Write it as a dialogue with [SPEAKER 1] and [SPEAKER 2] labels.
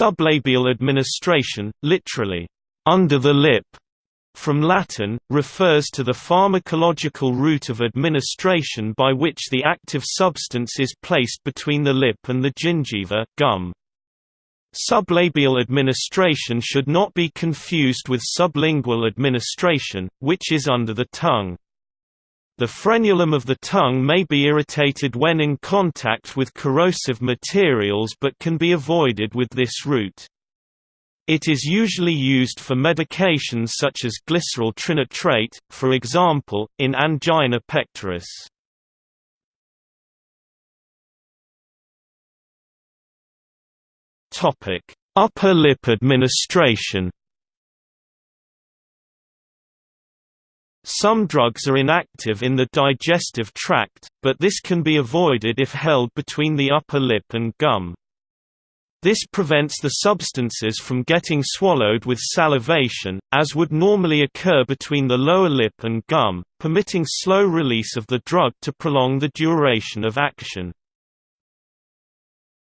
[SPEAKER 1] Sublabial administration, literally, under the lip, from Latin, refers to the pharmacological route of administration by which the active substance is placed between the lip and the gingiva gum. Sublabial administration should not be confused with sublingual administration, which is under the tongue. The frenulum of the tongue may be irritated when in contact with corrosive materials but can be avoided with this route. It is usually used for medications such as glycerol trinitrate, for example, in angina pectoris. Upper lip administration Some drugs are inactive in the digestive tract, but this can be avoided if held between the upper lip and gum. This prevents the substances from getting swallowed with salivation, as would normally occur between the lower lip and gum, permitting slow release of the drug to prolong the duration of action.